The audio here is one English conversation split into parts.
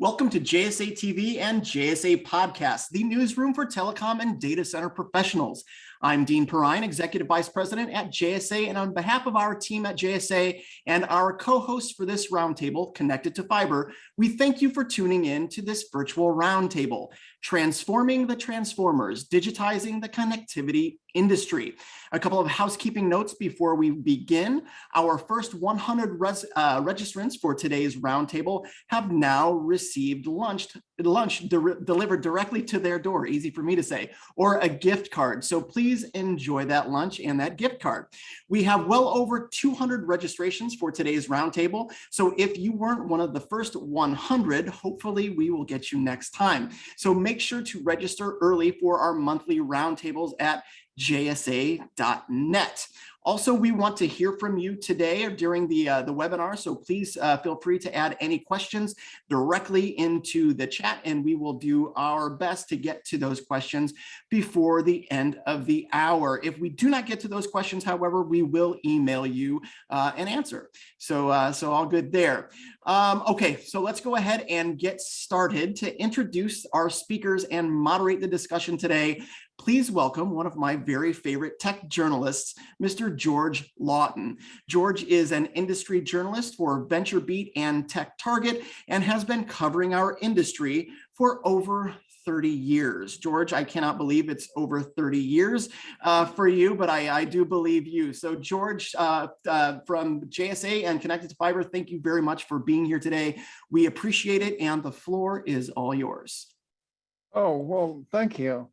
Welcome to JSA TV and JSA Podcast, the newsroom for telecom and data center professionals. I'm Dean Perrine, Executive Vice President at JSA, and on behalf of our team at JSA and our co-hosts for this roundtable, Connected to Fiber, we thank you for tuning in to this virtual roundtable, Transforming the Transformers, Digitizing the Connectivity Industry. A couple of housekeeping notes before we begin. Our first 100 res, uh, registrants for today's roundtable have now received lunch, lunch de delivered directly to their door, easy for me to say, or a gift card. So please enjoy that lunch and that gift card. We have well over 200 registrations for today's roundtable. So if you weren't one of the first 100, hopefully we will get you next time. So make sure to register early for our monthly roundtables at jsa.net. Also, we want to hear from you today or during the, uh, the webinar, so please uh, feel free to add any questions directly into the chat and we will do our best to get to those questions before the end of the hour. If we do not get to those questions, however, we will email you uh, an answer. So, uh, so all good there. Um, okay, so let's go ahead and get started to introduce our speakers and moderate the discussion today please welcome one of my very favorite tech journalists, Mr. George Lawton. George is an industry journalist for VentureBeat and Tech Target and has been covering our industry for over 30 years. George, I cannot believe it's over 30 years uh, for you, but I, I, do believe you. So George uh, uh, from JSA and Connected to Fiber, thank you very much for being here today. We appreciate it and the floor is all yours. Oh, well, thank you.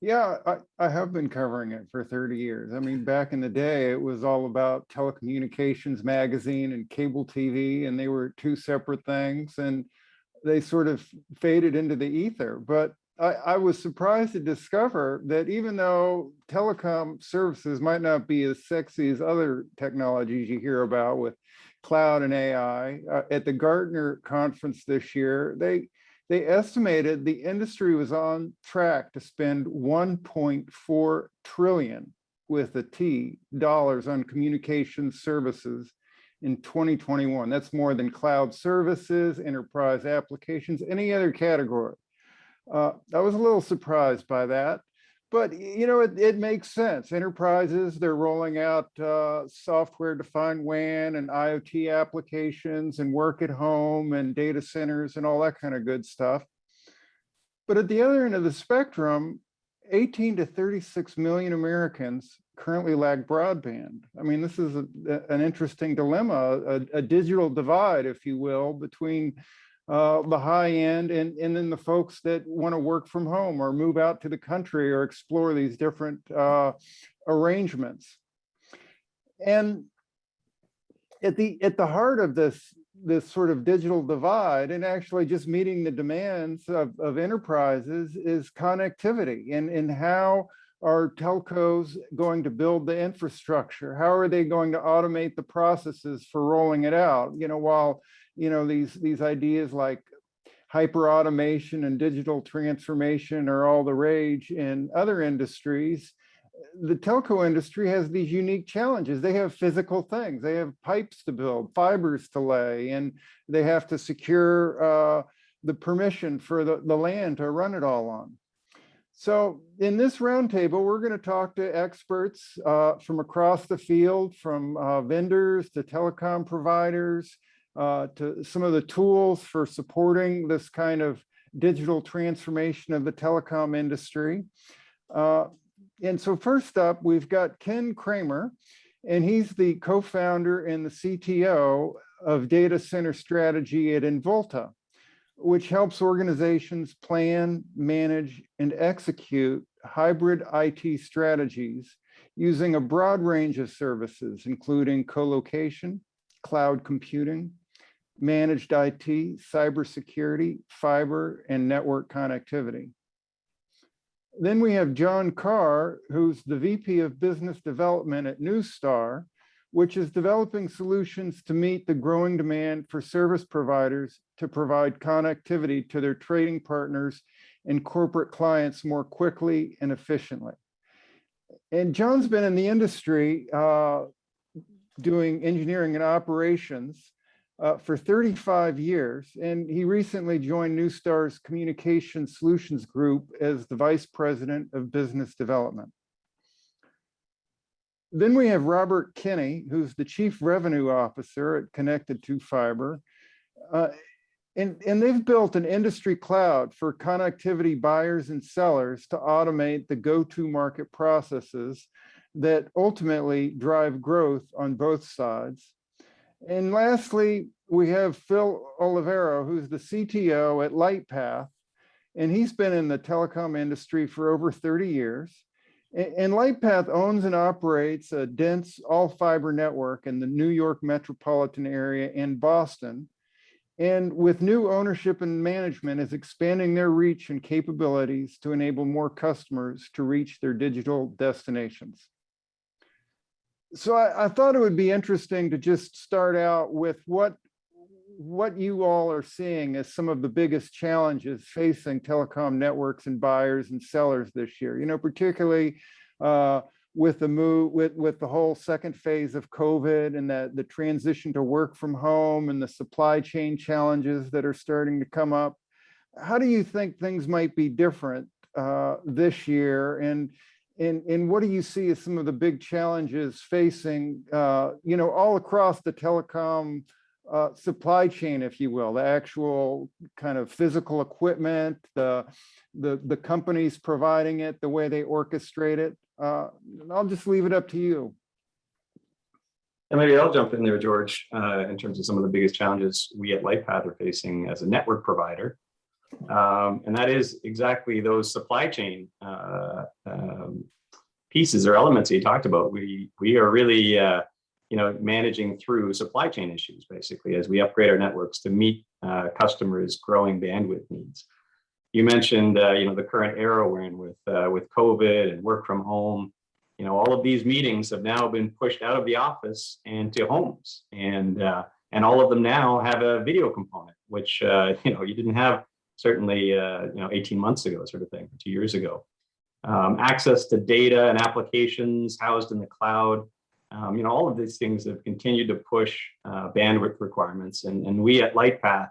Yeah, I, I have been covering it for 30 years. I mean, back in the day, it was all about telecommunications magazine and cable TV, and they were two separate things, and they sort of faded into the ether. But I, I was surprised to discover that even though telecom services might not be as sexy as other technologies you hear about with cloud and AI, uh, at the Gartner conference this year, they they estimated the industry was on track to spend 1.4 trillion with a T dollars on communication services in 2021. That's more than cloud services, enterprise applications, any other category. Uh, I was a little surprised by that. But you know, it, it makes sense. Enterprises, they're rolling out uh, software-defined WAN and IoT applications and work at home and data centers and all that kind of good stuff. But at the other end of the spectrum, 18 to 36 million Americans currently lack broadband. I mean, this is a, an interesting dilemma, a, a digital divide, if you will, between uh, the high end and, and then the folks that want to work from home or move out to the country or explore these different uh, arrangements. And at the at the heart of this this sort of digital divide and actually just meeting the demands of, of enterprises is connectivity and, and how are telcos going to build the infrastructure? How are they going to automate the processes for rolling it out? You know, while you know, these, these ideas like hyper automation and digital transformation are all the rage in other industries. The telco industry has these unique challenges. They have physical things. They have pipes to build, fibers to lay, and they have to secure uh, the permission for the, the land to run it all on. So in this roundtable, we're going to talk to experts uh, from across the field, from uh, vendors to telecom providers, uh, to some of the tools for supporting this kind of digital transformation of the telecom industry. Uh, and so first up, we've got Ken Kramer, and he's the co-founder and the CTO of data center strategy at Involta, which helps organizations plan, manage, and execute hybrid IT strategies using a broad range of services, including co-location, cloud computing, managed IT, cybersecurity, fiber, and network connectivity. Then we have John Carr, who's the VP of Business Development at Neustar, which is developing solutions to meet the growing demand for service providers to provide connectivity to their trading partners and corporate clients more quickly and efficiently. And John's been in the industry uh, doing engineering and operations uh, for 35 years, and he recently joined Neustar's Communication Solutions Group as the Vice President of Business Development. Then we have Robert Kinney, who's the Chief Revenue Officer at Connected to Fiber. Uh, and, and they've built an industry cloud for connectivity buyers and sellers to automate the go-to market processes that ultimately drive growth on both sides. And lastly, we have Phil Olivero, who's the CTO at Lightpath, and he's been in the telecom industry for over 30 years. And Lightpath owns and operates a dense all fiber network in the New York metropolitan area and Boston. And with new ownership and management is expanding their reach and capabilities to enable more customers to reach their digital destinations. So I, I thought it would be interesting to just start out with what what you all are seeing as some of the biggest challenges facing telecom networks and buyers and sellers this year, you know, particularly uh, with the move, with, with the whole second phase of COVID and that the transition to work from home and the supply chain challenges that are starting to come up. How do you think things might be different uh, this year? And, and, and what do you see as some of the big challenges facing, uh, you know, all across the telecom uh, supply chain, if you will, the actual kind of physical equipment, the, the, the companies providing it, the way they orchestrate it. Uh, I'll just leave it up to you. And maybe I'll jump in there, George, uh, in terms of some of the biggest challenges we at Lightpath are facing as a network provider. Um, and that is exactly those supply chain uh, um, pieces or elements you talked about. We, we are really uh, you know, managing through supply chain issues, basically, as we upgrade our networks to meet uh, customers' growing bandwidth needs. You mentioned, uh, you know, the current era we're in with uh, with COVID and work from home. You know, all of these meetings have now been pushed out of the office and to homes, and uh, and all of them now have a video component, which you know you didn't have certainly uh, you know 18 months ago, sort of thing, two years ago. Um, access to data and applications housed in the cloud um, you know, all of these things have continued to push uh, bandwidth requirements. And, and we at Lightpath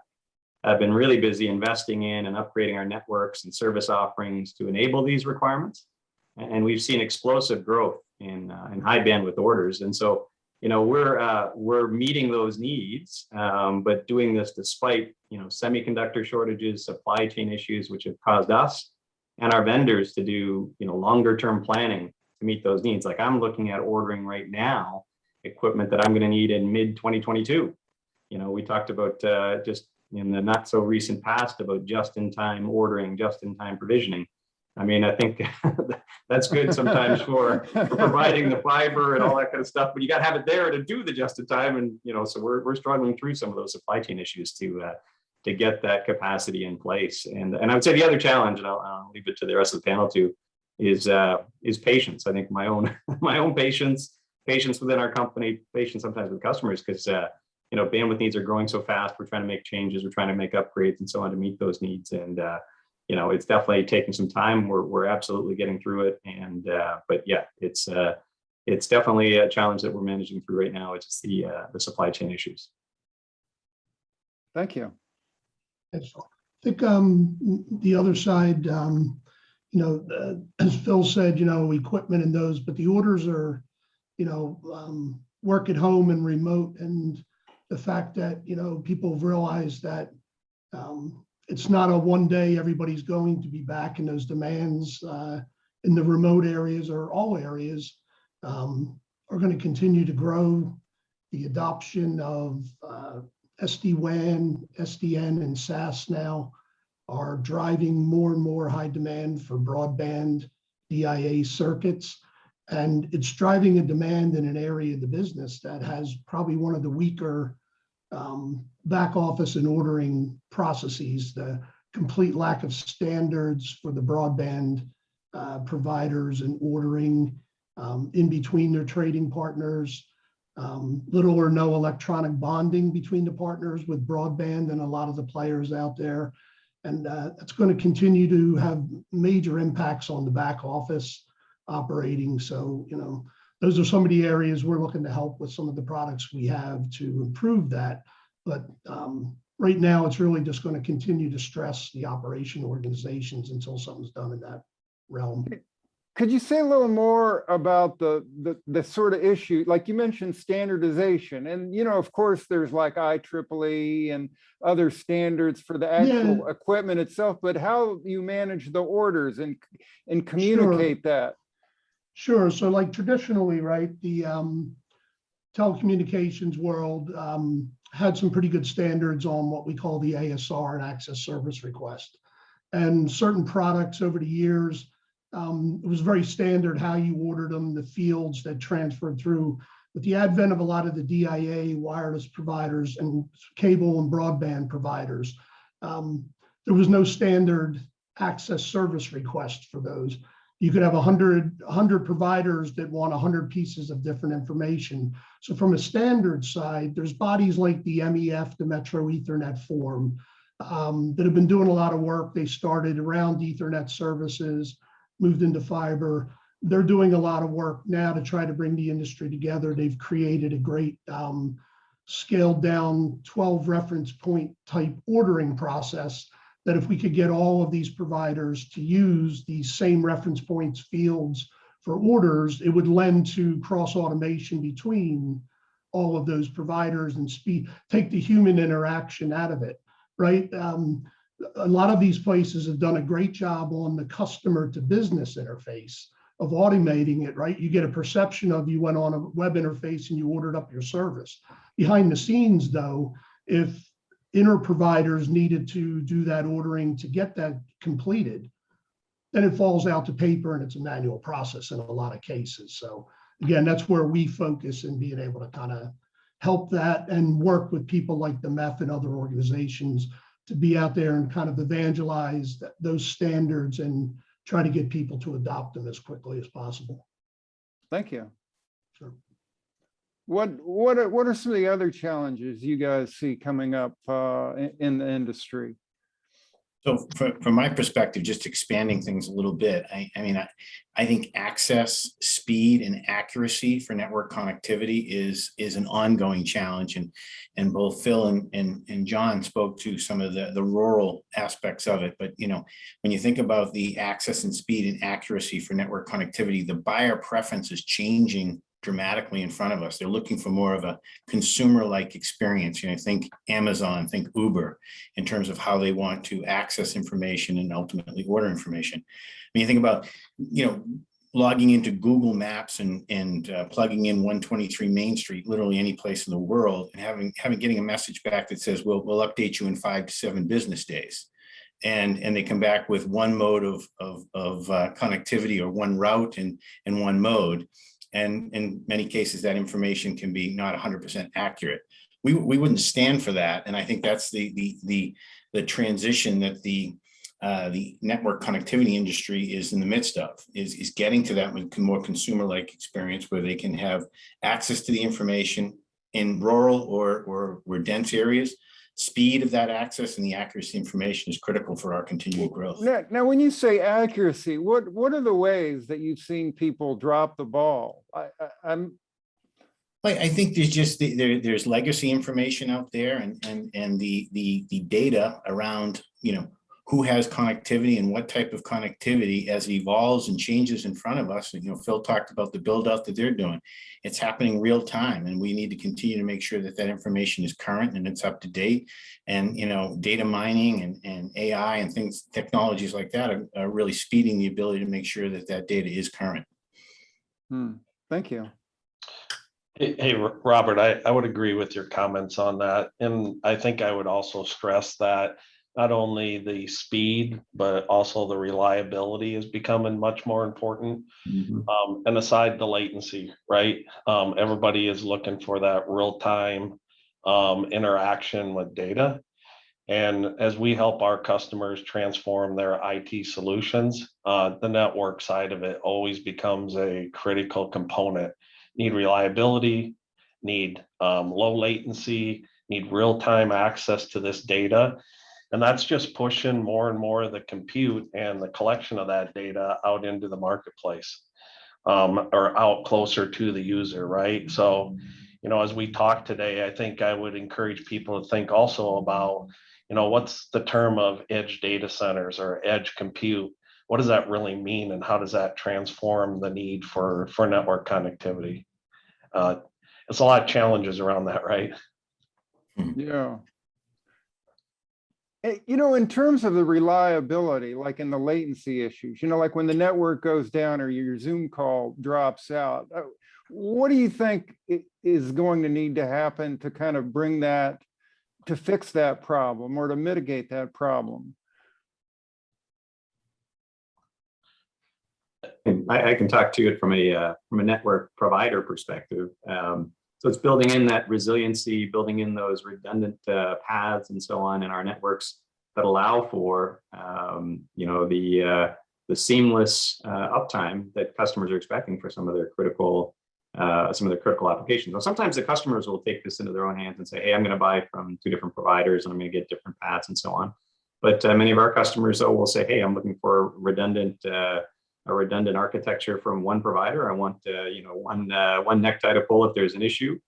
have been really busy investing in and upgrading our networks and service offerings to enable these requirements. And we've seen explosive growth in, uh, in high bandwidth orders. And so, you know, we're, uh, we're meeting those needs, um, but doing this despite, you know, semiconductor shortages, supply chain issues, which have caused us and our vendors to do, you know, longer term planning to meet those needs. Like I'm looking at ordering right now equipment that I'm going to need in mid 2022. You know, we talked about uh, just in the not so recent past about just in time ordering, just in time provisioning. I mean, I think that's good sometimes for, for, providing the fiber and all that kind of stuff, but you got to have it there to do the just in time. And, you know, so we're, we're struggling through some of those supply chain issues to, uh, to get that capacity in place. And, and I would say the other challenge, and I'll, I'll leave it to the rest of the panel to, is uh, is patience. I think my own my own patience, patience within our company, patience sometimes with customers, because uh, you know bandwidth needs are growing so fast. We're trying to make changes, we're trying to make upgrades, and so on to meet those needs. And uh, you know, it's definitely taking some time. We're we're absolutely getting through it. And uh, but yeah, it's uh, it's definitely a challenge that we're managing through right now. It's the uh, the supply chain issues. Thank you. I think um, the other side, um, you know, uh, as Phil said, you know, equipment and those, but the orders are, you know, um, work at home and remote and the fact that, you know, people realize that um, it's not a one day everybody's going to be back in those demands uh, in the remote areas or all areas um, are going to continue to grow. The adoption of uh, SD-WAN, SDN, and SAS now are driving more and more high demand for broadband DIA circuits. And it's driving a demand in an area of the business that has probably one of the weaker um, back office and ordering processes, the complete lack of standards for the broadband uh, providers and ordering um, in between their trading partners, um, little or no electronic bonding between the partners with broadband and a lot of the players out there. And uh, it's going to continue to have major impacts on the back office operating. So, you know, those are some of the areas we're looking to help with some of the products we have to improve that. But um, right now, it's really just going to continue to stress the operation organizations until something's done in that realm. Could you say a little more about the, the, the sort of issue, like you mentioned standardization and, you know, of course, there's like IEEE and other standards for the actual equipment itself, but how you manage the orders and, and communicate that? Sure. So like traditionally, right, the um, telecommunications world um, had some pretty good standards on what we call the ASR and access service request. And certain products over the years, um, it was very standard how you ordered them, the fields that transferred through. With the advent of a lot of the DIA wireless providers and cable and broadband providers, um, there was no standard access service request for those you could have hundred, hundred providers that want hundred pieces of different information. So from a standard side, there's bodies like the MEF, the Metro Ethernet Forum, um, that have been doing a lot of work. They started around Ethernet services, moved into fiber. They're doing a lot of work now to try to bring the industry together. They've created a great um, scaled down 12 reference point type ordering process that if we could get all of these providers to use these same reference points fields for orders, it would lend to cross automation between all of those providers and speed, take the human interaction out of it, right? Um, a lot of these places have done a great job on the customer to business interface of automating it, right? You get a perception of you went on a web interface and you ordered up your service. Behind the scenes though, if inner providers needed to do that ordering to get that completed, then it falls out to paper and it's a manual process in a lot of cases. So again, that's where we focus in being able to kind of help that and work with people like the MEF and other organizations to be out there and kind of evangelize th- those standards and try to get people to adopt them as quickly as possible. Thank you. Sure. What, what are, what are some of the other challenges you guys see coming up uh, in, the industry? So from, from my perspective, just expanding things a little bit, I, I mean, I, I think access, speed and accuracy for network connectivity is, is an ongoing challenge. And, and both Phil and, and, and John spoke to some of the, the rural aspects of it. But, you know, when you think about the access and speed and accuracy for network connectivity, the buyer preference is changing dramatically in front of us. They're looking for more of a consumer-like experience. You know, think Amazon, think Uber, in terms of how they want to access information and ultimately order information. When you think about, you know, logging into Google Maps and, and uh, plugging in 123 Main Street, literally any place in the world, and having, having getting a message back that says, "We'll we'll update you in five to seven business days. And, and they come back with one mode of, of, of uh, connectivity or one route and, and one mode. And in many cases, that information can be not 100% accurate. We, we wouldn't stand for that. And I think that's the, the, the, the transition that the, uh, the network connectivity industry is in the midst of, is, is getting to that more consumer-like experience where they can have access to the information in rural or, or, or dense areas. Speed of that access and the accuracy information is critical for our continual growth. Now, now, when you say accuracy, what, what are the ways that you've seen people drop the ball? I, I, I'm, I, I think there's just, the- there, there's legacy information out there and, and, and the, the, the data around, you know, who has connectivity and what type of connectivity as it evolves and changes in front of us. And, you know, Phil talked about the build out that they're doing. It's happening real time and we need to continue to make sure that that information is current and it's up to date. And, you know, data mining and, and AI and things, technologies like that are, are really speeding the ability to make sure that that data is current. hmm, thank you. Hey, hey, Robert, I, I would agree with your comments on that. And I think I would also stress that not only the speed, but also the reliability is becoming much more important. Um, and aside the latency, right? Um, everybody is looking for that real time um, interaction with data. And as we help our customers transform their IT solutions, uh, the network side of it always becomes a critical component. Need reliability, need um, low latency, need real-time access to this data. And that's just pushing more and more of the compute and the collection of that data out into the marketplace um, or out closer to the user, right? So you know, as we talk today, I think I would encourage people to think also about, you know, what's the term of edge data centers or edge compute? What does that really mean and how does that transform the need for, for network connectivity? Uh, It's a lot of challenges around that, right? Yeah. Eh, You know, in terms of the reliability, like in the latency issues, you know, like when the network goes down or your Zoom call drops out, uh, what do you think is going to need to happen to kind of bring that, to fix that problem or to mitigate that problem? I, I can talk to it from a, uh, from a network provider perspective. Um, so it's building in that resiliency, building in those redundant, uh, paths and so on in our networks that allow for, um, you know, the, uh, the seamless, uh, uptime that customers are expecting for some of their critical, uh, some of their critical applications. Now, sometimes the customers will take this into their own hands and say, hey, I'm going to buy from two different providers and I'm going to get different paths and so on. But uh, many of our customers, though, will say, hey, I'm looking for redundant, uh, a redundant architecture from one provider. I want, uh, you know, one, uh, one necktie to pull if there's an issue.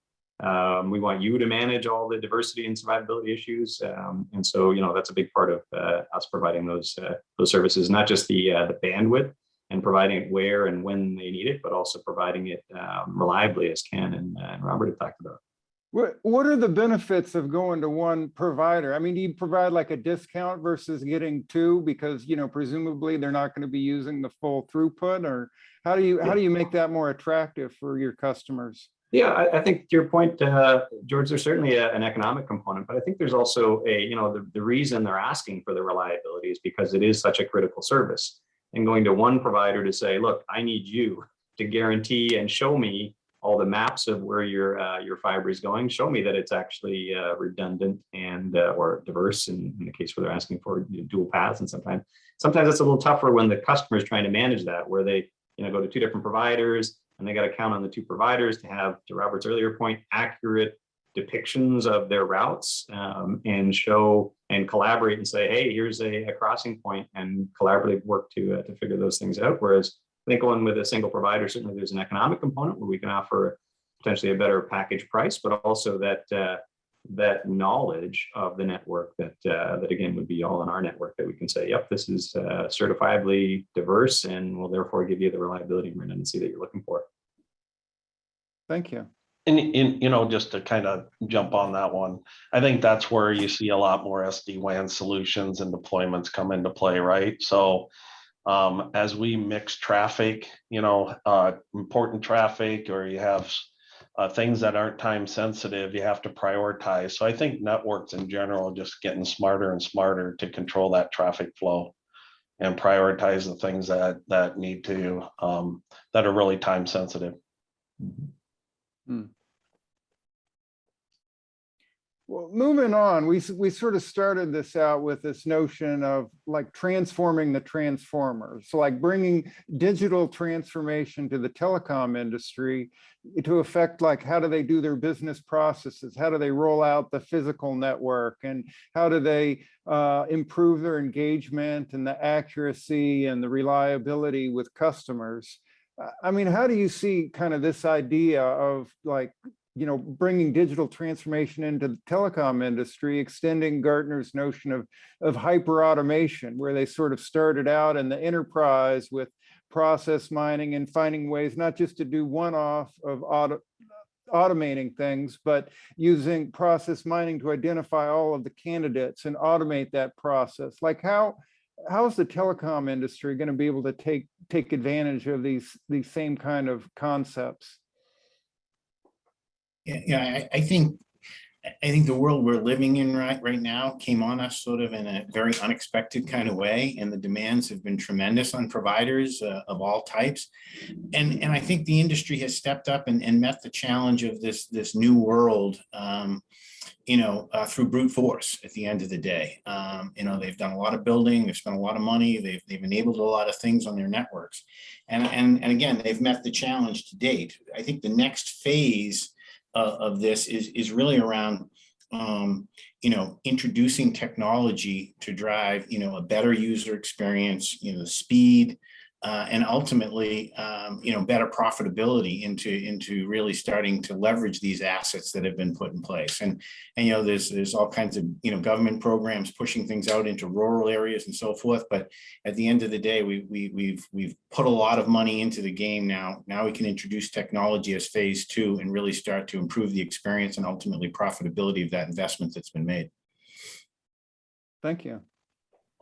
Um, we want you to manage all the diversity and survivability issues. Um, and so, you know, that's a big part of uh, us providing those, uh, those services, not just the, uh, the bandwidth and providing it where and when they need it, but also providing it um, reliably as Ken and, uh, and Robert have talked about. What, what are the benefits of going to one provider? I mean, do you provide like a discount versus getting two? Because, you know, presumably they're not going to be using the full throughput or how do you, how do you make that more attractive for your customers? Yeah, I, I think to your point, uh, George, there's certainly a- an economic component, but I think there's also a, you know, the, the reason they're asking for the reliability is because it is such a critical service. And going to one provider to say, look, I need you to guarantee and show me all the maps of where your uh, your fiber is going, show me that it's actually uh, redundant and uh, or diverse in, in the case where they're asking for dual paths. And sometimes sometimes it's a little tougher when the customer is trying to manage that, where they you know go to two different providers and they got to count on the two providers to have, to Robert's earlier point, accurate depictions of their routes um, and show and collaborate and say, hey, here's a, a crossing point and collaborative work to uh, to figure those things out. Whereas I think going with a single provider, certainly there's an economic component where we can offer potentially a better package price, but also that uh, that knowledge of the network that uh, that again would be all in our network that we can say, yep, this is uh, certifiably diverse and will therefore give you the reliability and redundancy that you're looking for. Thank you. And, and, you know, just to kind of jump on that one, I think that's where you see a lot more SD-WAN solutions and deployments come into play, right? So um, as we mix traffic, you know, uh, important traffic, or you have uh, things that aren't time sensitive, you have to prioritize. So I think networks in general are just getting smarter and smarter to control that traffic flow and prioritize the things that that need to um, that are really time sensitive. Well, moving on, we, we sort of started this out with this notion of like transforming the transformers. So like bringing digital transformation to the telecom industry to affect like, how do they do their business processes? How do they roll out the physical network? And how do they uh, improve their engagement and the accuracy and the reliability with customers? Uh, I mean, how do you see kind of this idea of like you know, bringing digital transformation into the telecom industry, extending Gartner's notion of, of hyper automation, where they sort of started out in the enterprise with process mining and finding ways not just to do one-off of auto, automating things, but using process mining to identify all of the candidates and automate that process. Like how, how is the telecom industry going to be able to take, take advantage of these, these same kind of concepts? Yeah, I, I think, I think the world we're living in right, right now came on us sort of in a very unexpected kind of way. And the demands have been tremendous on providers uh, of all types. And, and I think the industry has stepped up and, and met the challenge of this, this new world, um, you know, uh, through brute force at the end of the day. Um, you know, they've done a lot of building, they've spent a lot of money, they've, they've enabled a lot of things on their networks. And, and, and again, they've met the challenge to date. I think the next phase uh, of this is, is really around, um, you know, introducing technology to drive, you know, a better user experience, you know, speed, uh, and ultimately, um, you know, better profitability into, into really starting to leverage these assets that have been put in place. And, and, you know, there's, there's all kinds of, you know, government programs pushing things out into rural areas and so forth. But at the end of the day, we, we, we've, we've put a lot of money into the game now. Now we can introduce technology as phase two and really start to improve the experience and ultimately profitability of that investment that's been made. Thank you.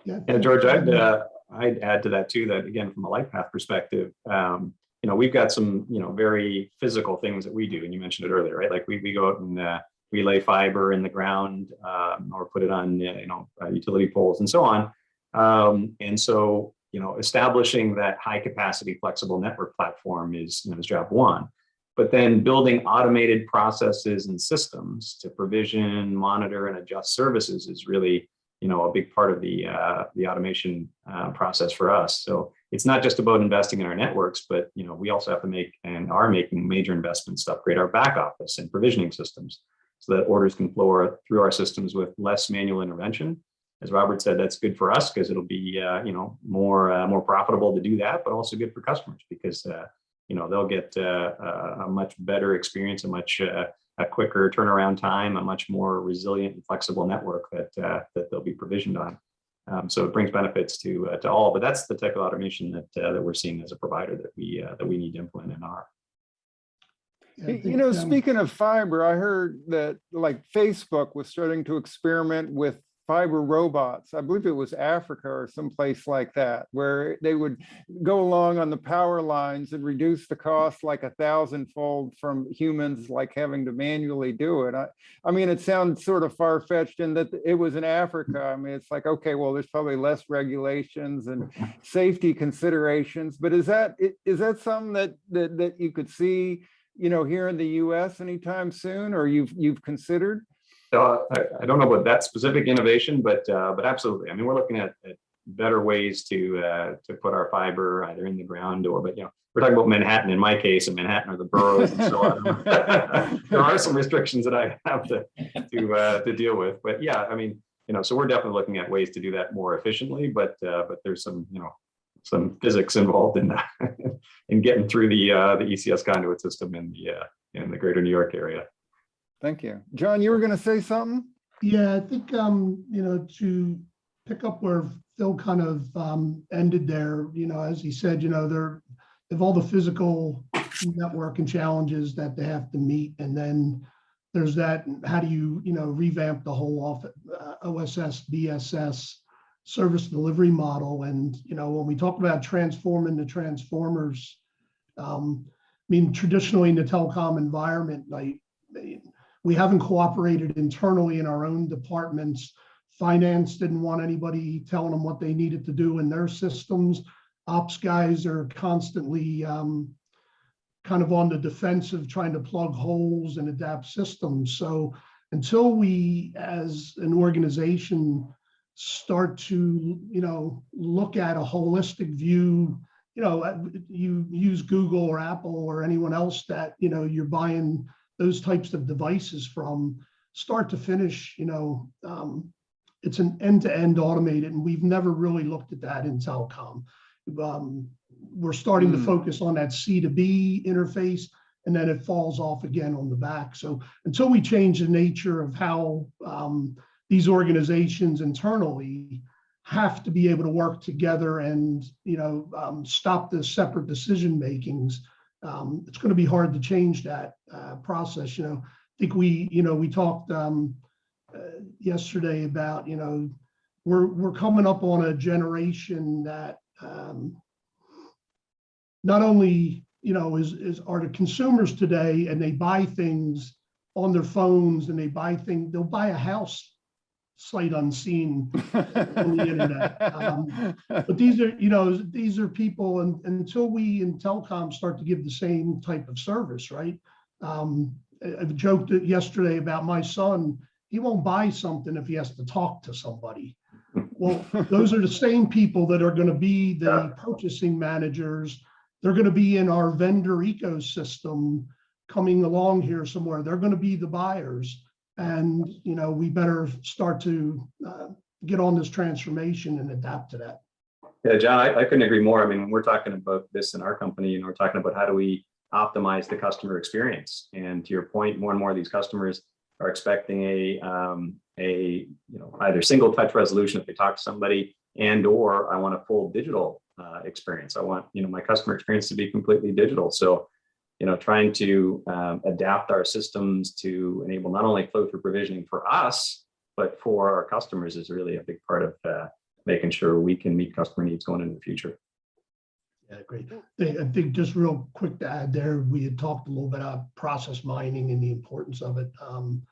Yeah. Yeah, George, I'd, uh, I'd add to that too, that again, from a Lightpath perspective, um, you know, we've got some, you know, very physical things that we do, and you mentioned it earlier, right? Like we, we go out and, uh, we lay fiber in the ground, um, or put it on, uh, you know, uh, utility poles and so on. Um, and so, you know, establishing that high capacity flexible network platform is, you know, is job one. But then building automated processes and systems to provision, monitor, and adjust services is really, you know, a big part of the uh, the automation uh, process for us. So it's not just about investing in our networks, but you know, we also have to make and are making major investments to upgrade our back office and provisioning systems so that orders can flow through our systems with less manual intervention. As Robert said, that's good for us because it'll be uh, you know more uh, more profitable to do that, but also good for customers because uh, you know they'll get uh, a much better experience, a much a quicker turnaround time, a much more resilient and flexible network that uh, that they'll be provisioned on. Um, so it brings benefits to uh, to all, but that's the type of automation that uh, that we're seeing as a provider that we uh, that we need to implement in our. You know, um, speaking of fiber, I heard that like Facebook was starting to experiment with fiber robots. I believe it was Africa or someplace like that, where they would go along on the power lines and reduce the cost like a thousandfold from humans like having to manually do it. I, I mean, it sounds sort of far fetched in that it was in Africa. I mean, it's like, okay, well, there's probably less regulations and safety considerations, but is that, is that something that, that, that you could see, you know, here in the US anytime soon, or you've, you've considered? So I, I don't know about that specific innovation, but uh, but absolutely. I mean, we're looking at, at better ways to uh, to put our fiber either in the ground or, but you know, we're talking about Manhattan in my case, and Manhattan or the boroughs and so on. there are some restrictions that I have to to uh, to deal with, but yeah, I mean, you know, so we're definitely looking at ways to do that more efficiently, but uh, but there's some you know some physics involved in that in getting through the uh, the ECS conduit system in the uh, in the greater New York area. Thank you. John, you were going to say something? Yeah, I think, um, you know, to pick up where Phil kind of, um, ended there, you know, as he said, you know, they're, they have all the physical network and challenges that they have to meet. And then there's that, how do you, you know, revamp the whole off, uh, OSS, BSS service delivery model? And, you know, when we talk about transforming the transformers, um, I mean, traditionally in the telecom environment, like, we haven't cooperated internally in our own departments. Finance didn't want anybody telling them what they needed to do in their systems. Ops guys are constantly um, kind of on the defensive, trying to plug holes and adapt systems. So until we, as an organization, start to, you know, look at a holistic view, you know, you use Google or Apple or anyone else that, you know, you're buying those types of devices from start to finish, you know, um, it's an end-to-end automated, and we've never really looked at that in telecom. Um, we're starting to Hmm. focus on that C to B interface, and then it falls off again on the back. So until we change the nature of how um, these organizations internally have to be able to work together and, you know, um, stop the separate decision makings, um, it's going to be hard to change that uh, process. You know, I think we, you know, we talked um, uh, yesterday about, you know, we're we're coming up on a generation that um, not only, you know, is is are the consumers today, and they buy things on their phones, and they buy things, they'll buy a house sight unseen on the internet. Um, but these are, you know, these are people and until we in telecom start to give the same type of service, right? Um, I- I've joked yesterday about my son, he won't buy something if he has to talk to somebody. Well, those are the same people that are gonna be the purchasing managers. They're gonna be in our vendor ecosystem coming along here somewhere. They're gonna be the buyers. And, you know, we better start to uh, get on this transformation and adapt to that. Yeah, John, I, I couldn't agree more. I mean, when we're talking about this in our company, and we're talking about how do we optimize the customer experience? And to your point, more and more of these customers are expecting a, um, a, you know, either single touch resolution if they talk to somebody and or I want a full digital uh, experience. I want, you know, my customer experience to be completely digital. So, you know, trying to um, adapt our systems to enable not only flow through provisioning for us, but for our customers is really a big part of uh, making sure we can meet customer needs going into the future. Yeah, great. I think just real quick to add there, we had talked a little bit about process mining and the importance of it. Um,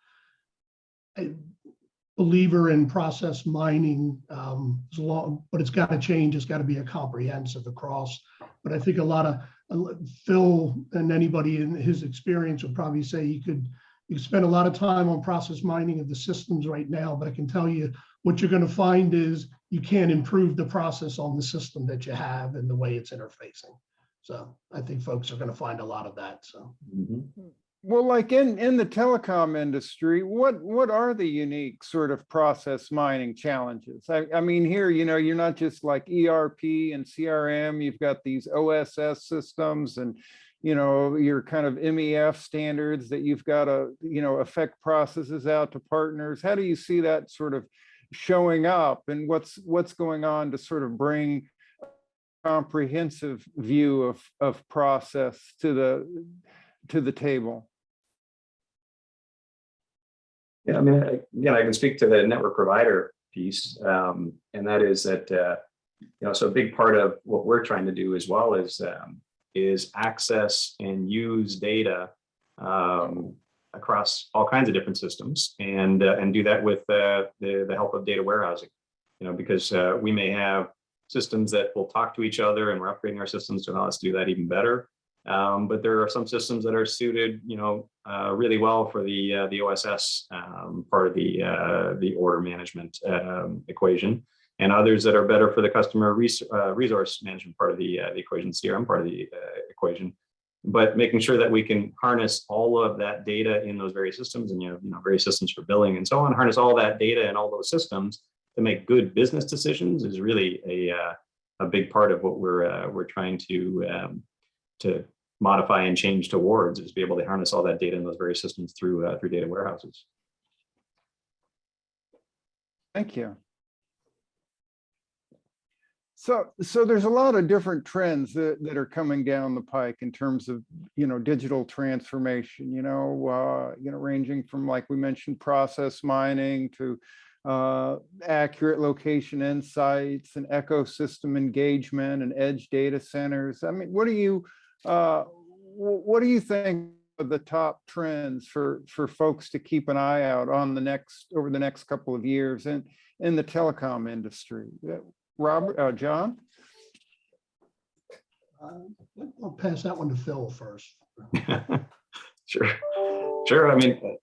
Believer in process mining, um, as long, but it's got to change. It's got to be a comprehensive across. But I think a lot of, Phil and anybody in his experience would probably say you could, you spend a lot of time on process mining of the systems right now, but I can tell you what you're going to find is you can't improve the process on the system that you have and the way it's interfacing. So I think folks are going to find a lot of that. So Mhm. Well, like in, in the telecom industry, what, what are the unique sort of process mining challenges? I, I mean, here, you know, you're not just like ERP and CRM, you've got these OSS systems and, you know, your kind of MEF standards that you've got to, you know, affect processes out to partners. How do you see that sort of showing up and what's, what's going on to sort of bring comprehensive view of, of process to the, to the table? Yeah, I mean, again, I can speak to the network provider piece, um, and that is that, uh, you know, so a big part of what we're trying to do as well is, um, is access and use data, um, across all kinds of different systems and, uh, and do that with, uh, the, the help of data warehousing. You know, because, uh, we may have systems that will talk to each other and we're upgrading our systems to allow us to do that even better. Um, but there are some systems that are suited, you know, uh, really well for the uh, the OSS um, part of the uh, the order management um, equation, and others that are better for the customer res uh, resource management part of the uh, the equation, CRM part of the uh, equation. But making sure that we can harness all of that data in those various systems, and you know, you know, various systems for billing and so on, harness all that data in all those systems to make good business decisions is really a a big part of what we're we're trying to um, to modify and change towards is be able to harness all that data in those various systems through uh, through data warehouses. Thank you. So, so there's a lot of different trends that, that are coming down the pike in terms of, you know, digital transformation, you know, uh, you know, ranging from, like we mentioned, process mining to uh, accurate location insights and ecosystem engagement and edge data centers. I mean, what are you, uh, what do you think of the top trends for, for folks to keep an eye out on the next, over the next couple of years in, in the telecom industry? Uh, Robert, uh, John? uh, I'll pass that one to Phil first. sure, sure. I mean,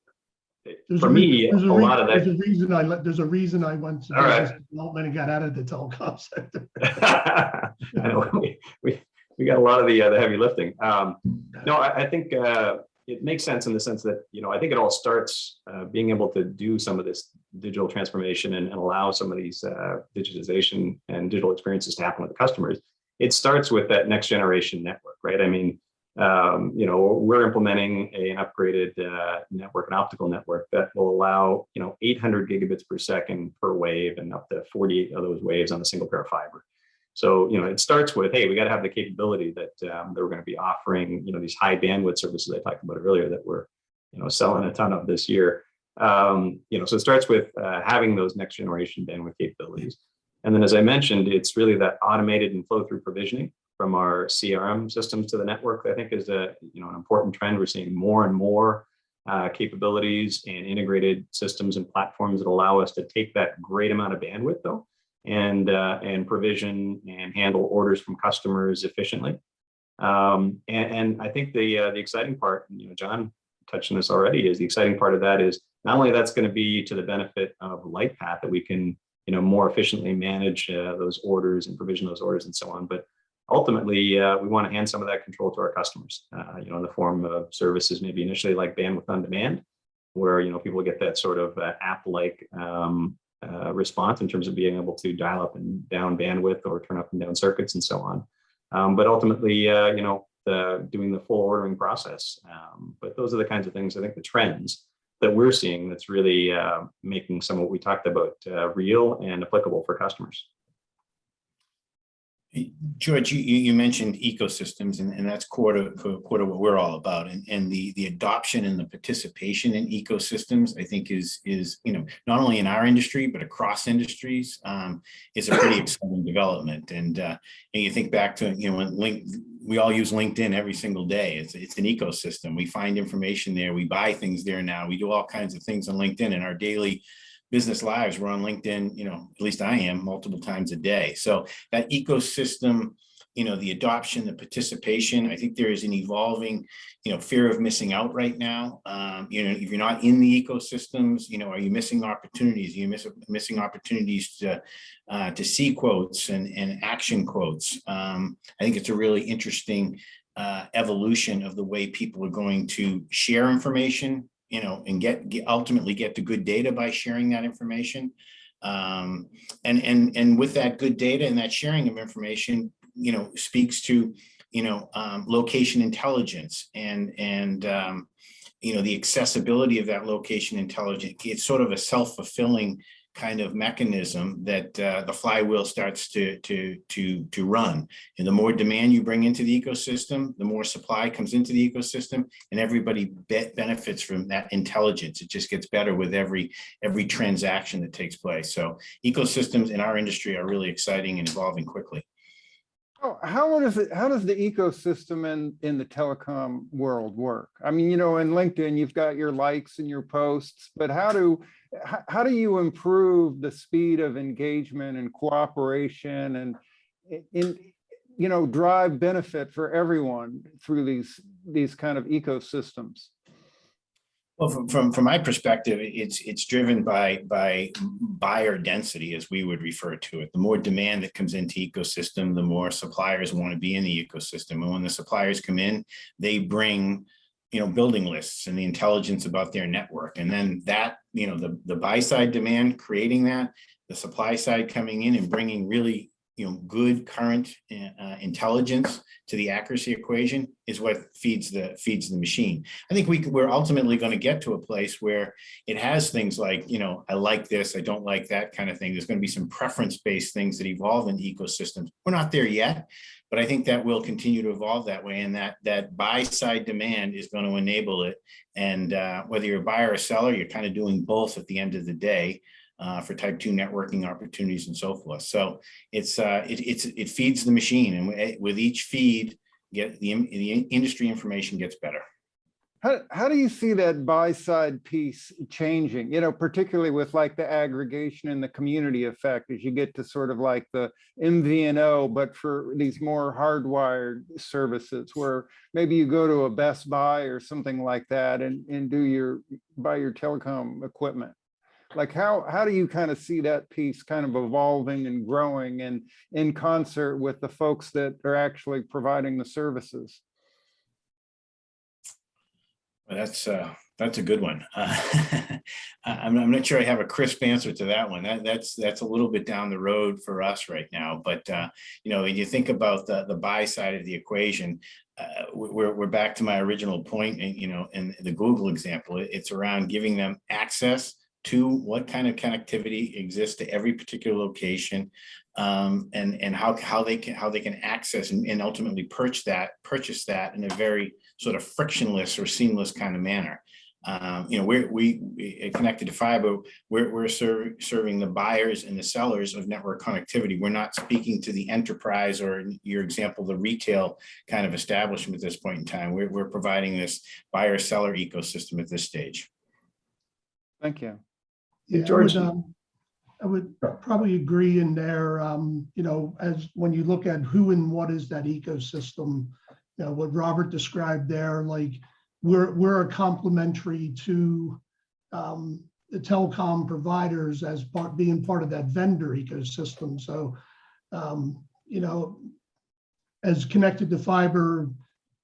There's for a me, a there's re- lot of that. There's a reason I, let- there's a reason I went to All right. business development and got out of the telecom sector. I know we, we we got a lot of the uh, the heavy lifting. Um, no, I, I think uh, it makes sense in the sense that you know I think it all starts uh, being able to do some of this digital transformation and, and allow some of these uh, digitization and digital experiences to happen with the customers. It starts with that next generation network, right? I mean, um, you know, we're implementing a, an upgraded uh, network, an optical network that will allow you know 800 gigabits per second per wave and up to 48 of those waves on a single pair of fiber. So, you know, it starts with, hey, we got to have the capability that, um, that we're going to be offering, you know, these high bandwidth services I talked about earlier that we're, you know, selling a ton of this year. Um, you know, so it starts with uh, having those next generation bandwidth capabilities. And then, as I mentioned, it's really that automated and flow through provisioning from our CRM systems to the network, I think is a, you know, an important trend. We're seeing more and more uh, capabilities and integrated systems and platforms that allow us to take that great amount of bandwidth though and uh, and provision and handle orders from customers efficiently. Um, and, and I think the uh, the exciting part, you know, John touched on this already, is the exciting part of that is not only that's going to be to the benefit of LightPath that we can you know more efficiently manage uh, those orders and provision those orders and so on, but ultimately uh, we want to hand some of that control to our customers, uh, you know, in the form of services maybe initially like bandwidth on demand, where you know people get that sort of uh, app-like um, uh, response in terms of being able to dial up and down bandwidth or turn up and down circuits and so on. Um, but ultimately, uh, you know, the doing the full ordering process. Um, but those are the kinds of things I think the trends that we're seeing that's really uh, making some of what we talked about uh, real and applicable for customers. George, you, you mentioned ecosystems and, and that's core to, core to what we're all about. And, and the, the adoption and the participation in ecosystems, I think is, is, you know, not only in our industry, but across industries, um, is a pretty exciting development. And, uh, and you think back to, you know, when link, we all use LinkedIn every single day. It's, it's an ecosystem. We find information there. We buy things there now. We do all kinds of things on LinkedIn in our daily business lives. We're on LinkedIn, you know, at least I am multiple times a day. So that ecosystem, you know, the adoption, the participation, I think there is an evolving, you know, fear of missing out right now. Um, you know, if you're not in the ecosystems, you know, are you missing opportunities? Are you miss, missing opportunities to, uh, to see quotes and, and action quotes? Um, I think it's a really interesting uh, evolution of the way people are going to share information, you know, and get, get ultimately get to good data by sharing that information. Um, and, and, and with that good data and that sharing of information, you know, speaks to, you know, um, location intelligence and, and, um, you know, the accessibility of that location intelligence. It's sort of a self-fulfilling kind of mechanism that uh, the flywheel starts to, to, to, to run. And the more demand you bring into the ecosystem, the more supply comes into the ecosystem and everybody be benefits from that intelligence. It just gets better with every, every transaction that takes place. So ecosystems in our industry are really exciting and evolving quickly. Oh, how does it, how does the ecosystem in, in the telecom world work? I mean, you know, in LinkedIn, you've got your likes and your posts, but how do, how, do you improve the speed of engagement and cooperation and in, you know, drive benefit for everyone through these, these kind of ecosystems? Well, from, from, from my perspective, it's, it's driven by, by buyer density, as we would refer to it. The more demand that comes into ecosystem, the more suppliers want to be in the ecosystem. And when the suppliers come in, they bring, you know, building lists and the intelligence about their network. And then that, you know, the, the buy side demand, creating that, the supply side coming in and bringing really you know, good current uh, intelligence to the accuracy equation is what feeds the feeds the machine. I think we we're ultimately going to get to a place where it has things like, you know, I like this, I don't like that kind of thing. There's going to be some preference-based things that evolve in ecosystems. We're not there yet, but I think that will continue to evolve that way and that that buy side demand is going to enable it. And uh, whether you're a buyer or seller, you're kind of doing both at the end of the day uh, for type two networking opportunities and so forth. So it's uh, it, it's it feeds the machine, and with each feed, get the the industry information gets better. How, how do you see that buy side piece changing, you know, particularly with like the aggregation and the community effect as you get to sort of like the MVNO, but for these more hardwired services where maybe you go to a Best Buy or something like that and, and do your, buy your telecom equipment? like how how do you kind of see that piece kind of evolving and growing and in concert with the folks that are actually providing the services that's uh that's a good one uh, I'm, I'm not sure i have a crisp answer to that one that, that's that's a little bit down the road for us right now but uh you know when you think about the the buy side of the equation uh, we're, we're back to my original point. and you know in the google example it's around giving them access to what kind of connectivity exists to every particular location um, and and how how they can how they can access and, and, ultimately purchase that purchase that in a very sort of frictionless or seamless kind of manner. Um, you know, we're, we, we connected to fiber, we're, we're ser serving the buyers and the sellers of network connectivity. We're not speaking to the enterprise or your example, the retail kind of establishment at this point in time. We're, we're providing this buyer seller ecosystem at this stage. Thank you. Yeah, I George. would, um, I would probably agree in there, um, you know, as when you look at who and what is that ecosystem, you know, what Robert described there, like we're, we're a complementary to um, the telecom providers as part, being part of that vendor ecosystem. So, um, you know, as connected to fiber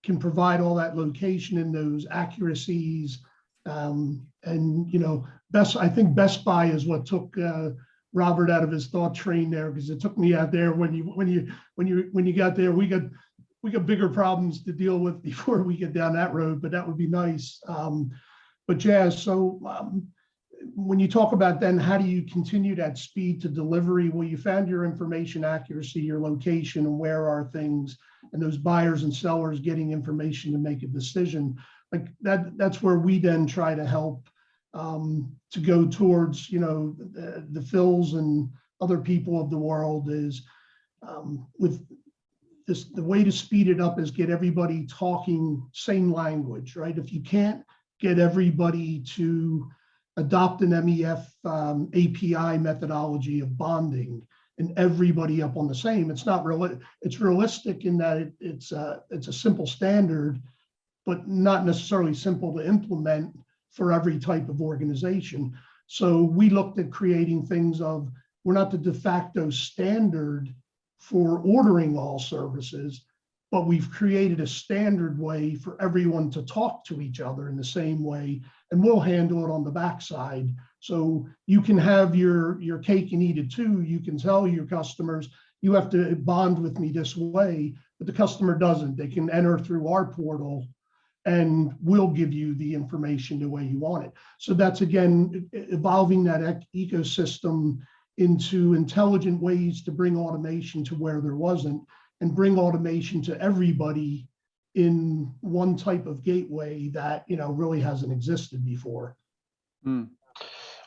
can provide all that location and those accuracies, um, and, you know, Best, I think Best Buy is what took uh, Robert out of his thought train there because it took me out there when you, when you, when you, when you got there, we got, we got bigger problems to deal with before we get down that road, but that would be nice. Um, but Jazz, so, um, when you talk about then, how do you continue that speed to delivery? Well, you found your information accuracy, your location and where are things and those buyers and sellers getting information to make a decision. Like that, that's where we then try to help um, to go towards, you know, the, the Phils and other people of the world is um, with this, the way to speed it up is get everybody talking same language, right? If you can't get everybody to adopt an MEF um, API methodology of bonding and everybody up on the same, it's not real, it's realistic in that it, it's a, it's a simple standard, but not necessarily simple to implement for every type of organization. So we looked at creating things of, we're not the de facto standard for ordering all services, but we've created a standard way for everyone to talk to each other in the same way, and we'll handle it on the backside. So you can have your, your cake and eat it too. You can tell your customers, you have to bond with me this way, but the customer doesn't. They can enter through our portal and we'll give you the information the way you want it. So that's again, evolving that ecosystem into intelligent ways to bring automation to where there wasn't and bring automation to everybody in one type of gateway that, you know, really hasn't existed before. Hmm.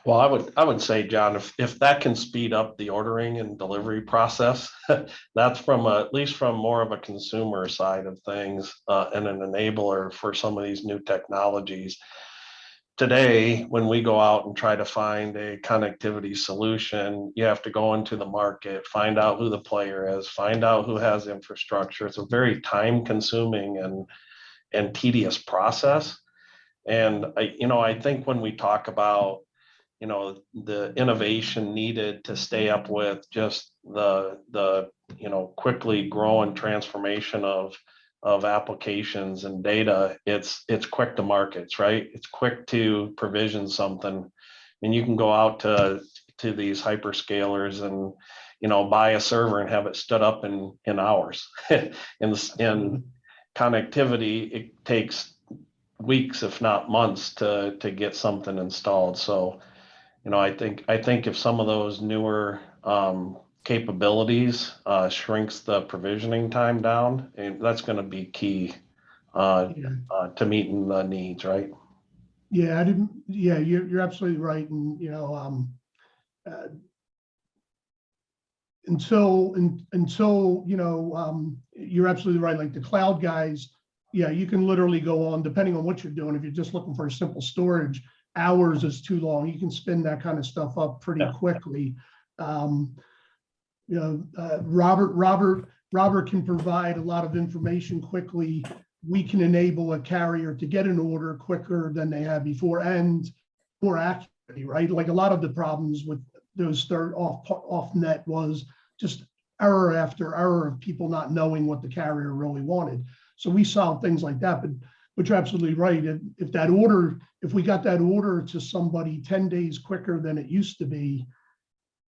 Well, I would, I would say, John, if, if that can speed up the ordering and delivery process, that's from, a- at least from more of a consumer side of things, uh, and an enabler for some of these new technologies. Today, when we go out and try to find a connectivity solution, you have to go into the market, find out who the player is, find out who has infrastructure. It's a very time consuming and, and tedious process. And I, you know, I think when we talk about you know, the innovation needed to stay up with just the, the, you know, quickly growing transformation of, of applications and data, it's, it's quick to markets, right? It's quick to provision something. And you can go out to, to these hyperscalers and, you know, buy a server and have it stood up in, in hours. In, in connectivity, it takes weeks, if not months, to, to get something installed. So, you know, I think, I think if some of those newer um, capabilities uh, shrinks the provisioning time down, and that's gonna be key uh, Yeah. uh, to meeting the needs, right? Yeah, I didn't, yeah, you're, you're absolutely right. And, you know, um, uh, until, un- until, you know, um, you're absolutely right. Like the cloud guys, yeah, you can literally go on, depending on what you're doing. If you're just looking for a simple storage, hours is too long. You can spin that kind of stuff up pretty Yeah. quickly. Um, you know, uh, Robert, Robert, Robert can provide a lot of information quickly we can enable a carrier to get an order quicker than they had before and more accurately, right? Like a lot of the problems with those third off, off net was just error after error of people not knowing what the carrier really wanted. So we solved things like that, but, but you're absolutely right. If, if that order, if we got that order to somebody ten days quicker than it used to be,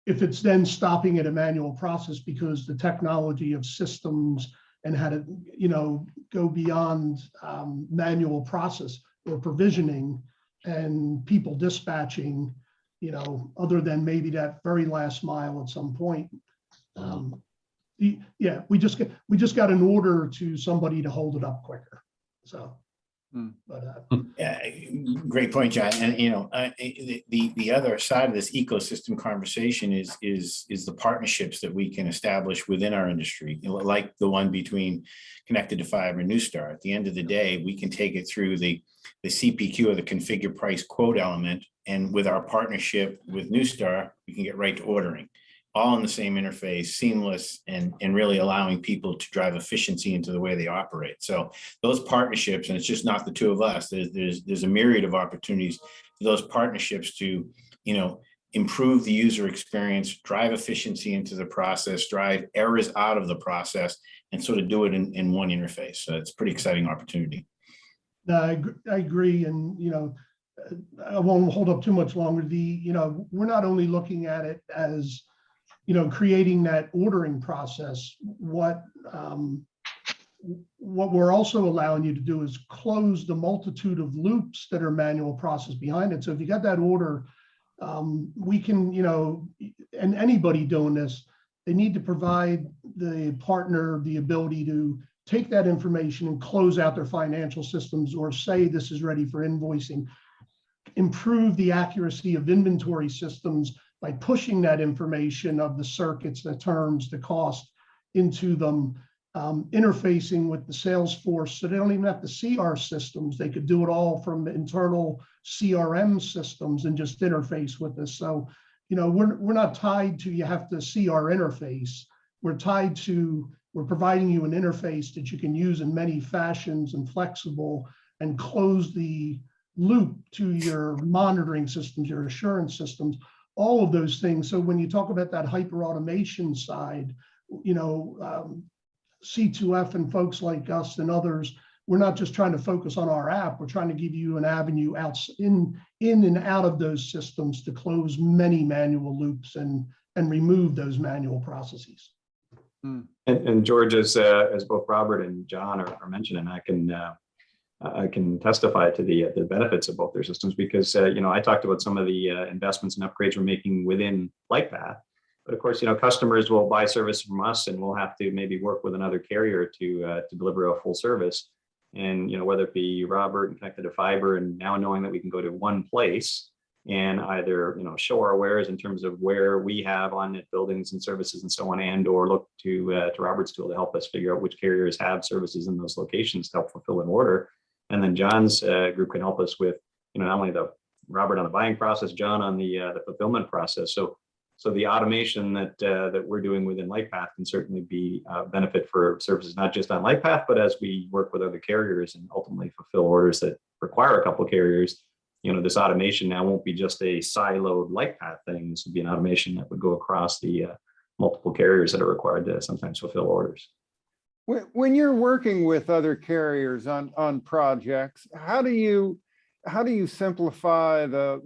if it's then stopping at a manual process because the technology of systems and how to, you know, go beyond um, manual process or provisioning and people dispatching, you know, other than maybe that very last mile at some point. Um, Yeah, we just get, we just got an order to somebody to hold it up quicker, so. Hmm. But, uh, Yeah, great point, John. And, you know, uh, the, the, the other side of this ecosystem conversation is, is, is the partnerships that we can establish within our industry, you know, like the one between Connected to Fiber and Neustar. At the end of the day, we can take it through the, the CPQ or the configure price quote element. And with our partnership with Neustar, we can get right to ordering. All in the same interface, seamless, and, and really allowing people to drive efficiency into the way they operate. So those partnerships, and it's just not the two of us, there's, there's, there's a myriad of opportunities for those partnerships to, you know, improve the user experience, drive efficiency into the process, drive errors out of the process, and sort of do it in, in one interface. So it's pretty exciting opportunity. No, I, I agree, and, you know, I won't hold up too much longer. The, you know, we're not only looking at it as, you know, creating that ordering process. What, um, what we're also allowing you to do is close the multitude of loops that are manual process behind it. So if you got that order, um, we can, you know, and anybody doing this, they need to provide the partner the ability to take that information and close out their financial systems or say this is ready for invoicing. Improve the accuracy of inventory systems by pushing that information of the circuits, the terms, the cost into them, um, interfacing with the sales force. So they don't even have to see our systems. They could do it all from internal CRM systems and just interface with us. So, you know, we're, we're not tied to, you have to see our interface. We're tied to, we're providing you an interface that you can use in many fashions and flexible and close the loop to your monitoring systems, your assurance systems, all of those things. So when you talk about that hyper automation side, you know, um, C2F and folks like us and others, we're not just trying to focus on our app, we're trying to give you an avenue out in, in and out of those systems to close many manual loops and, and remove those manual processes. And, and George, as, uh, as both Robert and John are, are mentioning, I can, uh, I can testify to the, the benefits of both their systems because, uh, you know, I talked about some of the uh, investments and upgrades we're making within Lightpath. But of course, you know, customers will buy service from us and we'll have to maybe work with another carrier to, uh, to deliver a full service. And, you know, whether it be Robert and connected to fiber and now knowing that we can go to one place and either, you know, show our wares in terms of where we have on net buildings and services and so on, and or look to, uh, to Robert's tool to help us figure out which carriers have services in those locations to help fulfill an order. And then John's uh, group can help us with, you know, not only the Robert on the buying process, John on the uh, the fulfillment process. So so the automation that uh, that we're doing within Lightpath can certainly be a benefit for services, not just on Lightpath, but as we work with other carriers and ultimately fulfill orders that require a couple carriers. You know, this automation now won't be just a siloed Lightpath thing. This would be an automation that would go across the uh, multiple carriers that are required to sometimes fulfill orders. When, you're working with other carriers on, on projects, how do you, how do you simplify the,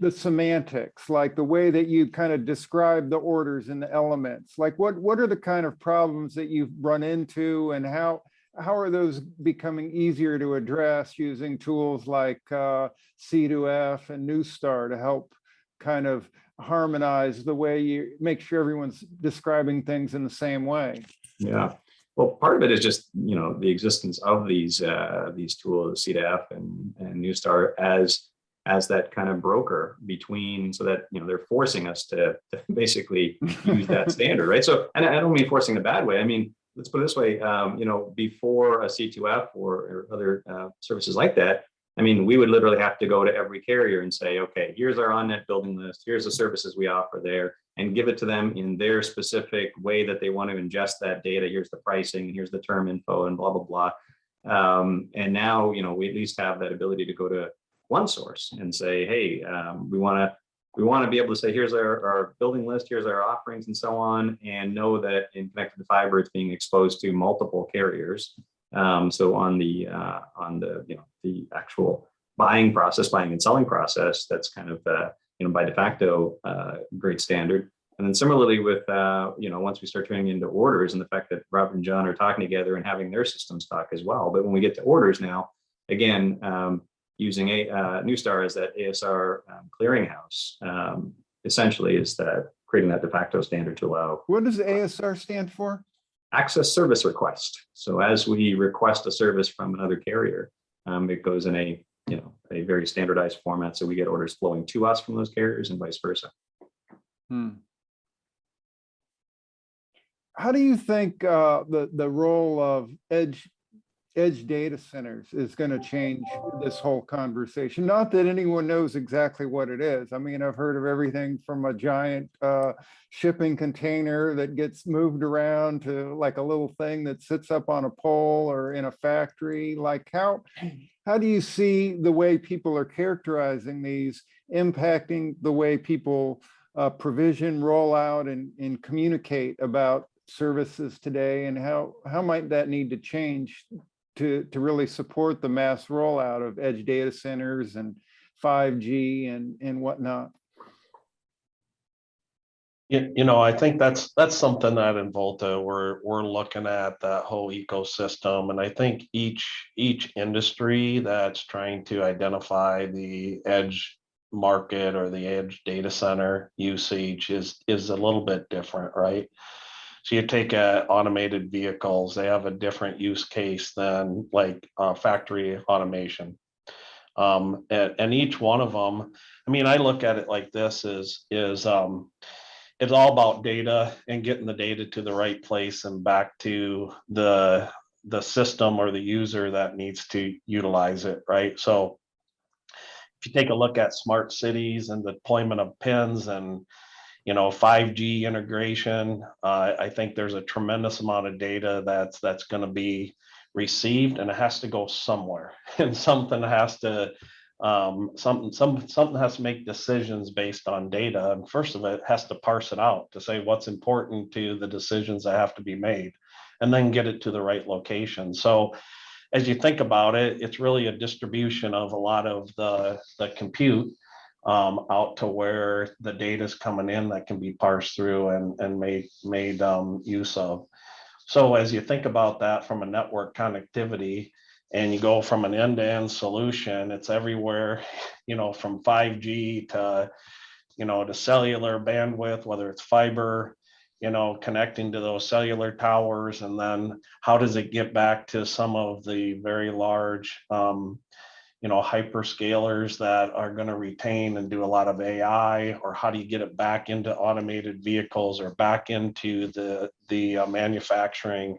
the semantics, like the way that you kind of describe the orders and the elements? Like what, what are the kind of problems that you've run into and how, how are those becoming easier to address using tools like uh, C2F and Neustar to help kind of harmonize the way you make sure everyone's describing things in the same way? Yeah, well, part of it is just, you know, the existence of these, uh, these tools, C2F and, and Neustar as, as that kind of broker between, so that, you know, they're forcing us to, to basically use that standard, right? So, and I don't mean forcing in a bad way. I mean, let's put it this way, um, you know, before a C2F or, or other uh, services like that, I mean, we would literally have to go to every carrier and say, okay, here's our on-net building list, here's the services we offer there, and give it to them in their specific way that they want to ingest that data. Here's the pricing, here's the term info, and blah, blah, blah. Um, and now, you know, we at least have that ability to go to one source and say, hey, um, we want to we want to be able to say, here's our, our building list, here's our offerings and so on, and know that in connected to fiber, it's being exposed to multiple carriers. Um, so on the uh, on the you know the actual buying process, buying and selling process, that's kind of uh, you know by de facto uh, great standard. And then similarly with uh, you know once we start turning into orders and the fact that Robert and John are talking together and having their systems talk as well. But when we get to orders now, again um, using a uh, Neustar as that ASR um, clearinghouse um, essentially is that creating that de facto standard to allow What does ASR stand for? Access service request. So as we request a service from another carrier, um, it goes in a, you know, a very standardized format. So we get orders flowing to us from those carriers and vice versa. Hmm. How do you think uh, the, the role of edge, edge data centers is going to change this whole conversation? Not that anyone knows exactly what it is. I mean, I've heard of everything from a giant uh, shipping container that gets moved around to like a little thing that sits up on a pole or in a factory. Like how, how do you see the way people are characterizing these impacting the way people uh, provision, roll out and, and communicate about services today and how, how might that need to change to, to really support the mass rollout of edge data centers and 5G and, and whatnot. You, you know, I think that's, that's something that in Volta, we're, we're looking at that whole ecosystem. And I think each, each industry that's trying to identify the edge market or the edge data center usage is, is a little bit different, right? So you take uh, automated vehicles, they have a different use case than like uh, factory automation. Um, and, and each one of them, I mean, I look at it like this is, is, um, it's all about data and getting the data to the right place and back to the the system or the user that needs to utilize it right so if you take a look at smart cities and the deployment of pins and you know 5g integration uh, i think there's a tremendous amount of data that's that's going to be received and it has to go somewhere and something has to um, something, some, something has to make decisions based on data. And first of all, it has to parse it out to say what's important to the decisions that have to be made and then get it to the right location. So as you think about it, it's really a distribution of a lot of the, the compute um, out to where the data is coming in that can be parsed through and, and made, made um, use of. So as you think about that from a network connectivity, and you go from an end-to-end solution, it's everywhere, you know, from 5G to, you know, to cellular bandwidth, whether it's fiber, you know, connecting to those cellular towers, and then how does it get back to some of the very large, um, you know, hyperscalers that are going to retain and do a lot of AI, or how do you get it back into automated vehicles or back into the the uh, manufacturing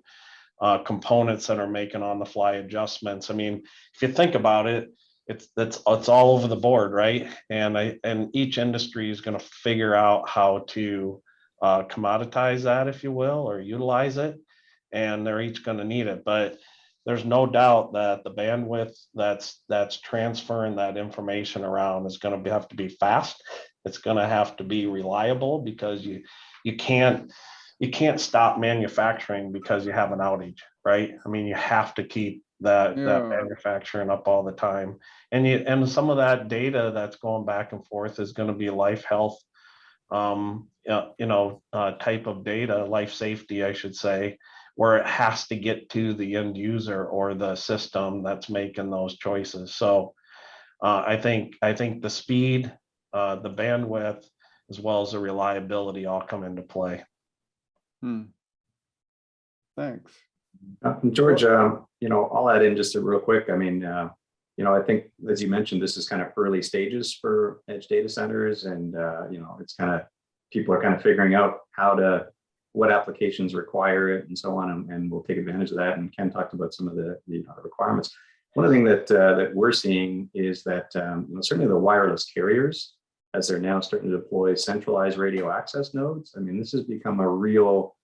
uh, components that are making on the fly adjustments. I mean, if you think about it, it's that's it's all over the board, right? And I and each industry is going to figure out how to uh, commoditize that, if you will, or utilize it, and they're each going to need it. But there's no doubt that the bandwidth that's that's transferring that information around is going to have to be fast. It's going to have to be reliable because you you can't you can't stop manufacturing because you have an outage, right? I mean, you have to keep that, that manufacturing up all the time. And you, and some of that data that's going back and forth is gonna be life health, um, you know, uh, type of data, life safety, I should say, where it has to get to the end user or the system that's making those choices. So uh, I think, I think the speed, uh, the bandwidth, as well as the reliability all come into play. Hmm. Thanks. Uh, George, uh, you know, I'll add in just a real quick. I mean, uh, you know, I think, as you mentioned, this is kind of early stages for edge data centers and, uh, you know, it's kind of, people are kind of figuring out how to, what applications require it and so on, and, and we'll take advantage of that. And Ken talked about some of the, the uh, requirements. One thing that, uh, that we're seeing is that, um, you know, certainly the wireless carriers, as they're now starting to deploy centralized radio access nodes, I mean, this has become a real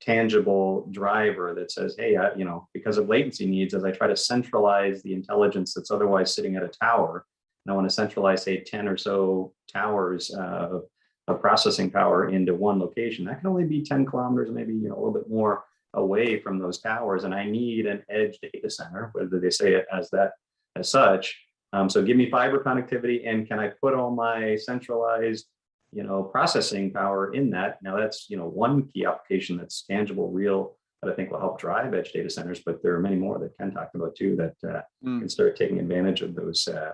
tangible driver that says, hey, you know, because of latency needs, as I try to centralize the intelligence that's otherwise sitting at a tower, and I want to centralize, say, 10 or so towers uh, of, processing power into one location, that can only be 10 kilometers, maybe you know, a little bit more away from those towers. And I need an edge data center, whether they say it as that as such. Um, so give me fiber connectivity and can I put all my centralized you know, processing power in that. Now that's, you know, one key application that's tangible, real, that I think will help drive edge data centers, but there are many more that Ken talked about too, that uh, Hmm. can start taking advantage of those, uh,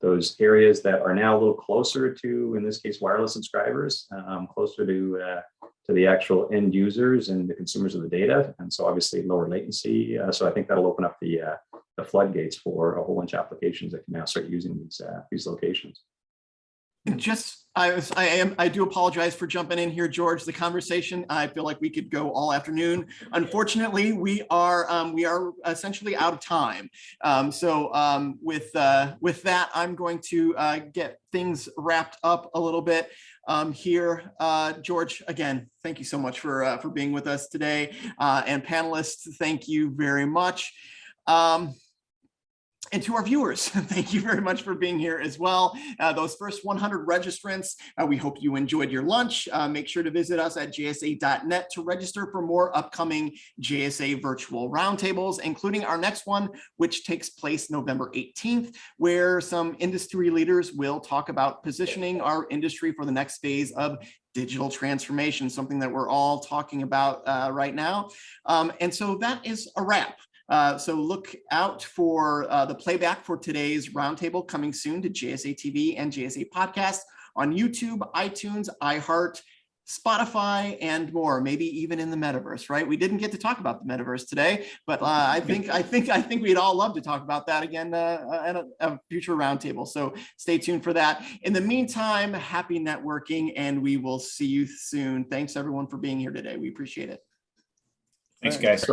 those areas that are now a little closer to, in this case, wireless subscribers, um, closer to, uh, to the actual end users and the consumers of the data. And so obviously lower latency. Uh, so I think that'll open up the, uh, the floodgates for a whole bunch of applications that can now start using these, uh, these locations. Just, I was, I am, I do apologize for jumping in here, George. The conversation, I feel like we could go all afternoon. Unfortunately, we are, um, we are essentially out of time. Um, so, um, with, uh, with that, I'm going to, uh, get things wrapped up a little bit. Um, here, uh, George, again, thank you so much for, uh, for being with us today. Uh, and panelists, thank you very much. Um, and to our viewers, thank you very much for being here as well. Uh, those first 100 registrants, uh, we hope you enjoyed your lunch. Uh, make sure to visit us at jsa.net to register for more upcoming JSA virtual roundtables, including our next one, which takes place November 18th, where some industry leaders will talk about positioning our industry for the next phase of digital transformation, something that we're all talking about uh, right now. Um, and so that is a wrap. Uh, so look out for uh, the playback for today's roundtable coming soon to JSA TV and JSA podcast on YouTube, iTunes, iHeart, Spotify, and more, maybe even in the metaverse, right? We didn't get to talk about the metaverse today, but uh, I think I think I think we'd all love to talk about that again uh, at a, a future roundtable. So stay tuned for that. In the meantime, happy networking, and we will see you soon. Thanks everyone for being here today. We appreciate it. Thanks, guys.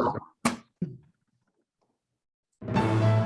Thank you.